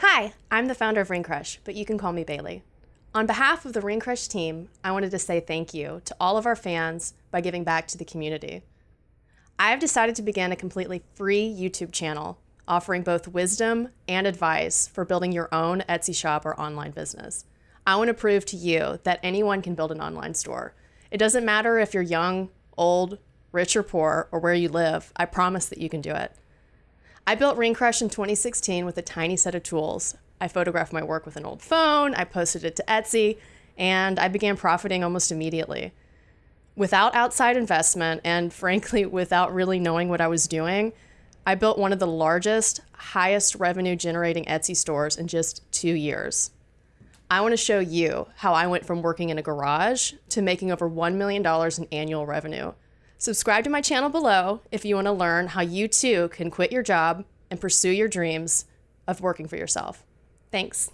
Hi, I'm the founder of Ring Crush, but you can call me Bailey. On behalf of the Ring Crush team, I wanted to say thank you to all of our fans by giving back to the community. I have decided to begin a completely free YouTube channel offering both wisdom and advice for building your own Etsy shop or online business. I want to prove to you that anyone can build an online store. It doesn't matter if you're young, old, rich or poor, or where you live, I promise that you can do it. I built Ring Crush in 2016 with a tiny set of tools. I photographed my work with an old phone, I posted it to Etsy, and I began profiting almost immediately. Without outside investment, and frankly, without really knowing what I was doing, I built one of the largest, highest revenue generating Etsy stores in just two years. I want to show you how I went from working in a garage to making over $1 million in annual revenue. Subscribe to my channel below if you want to learn how you too can quit your job and pursue your dreams of working for yourself. Thanks.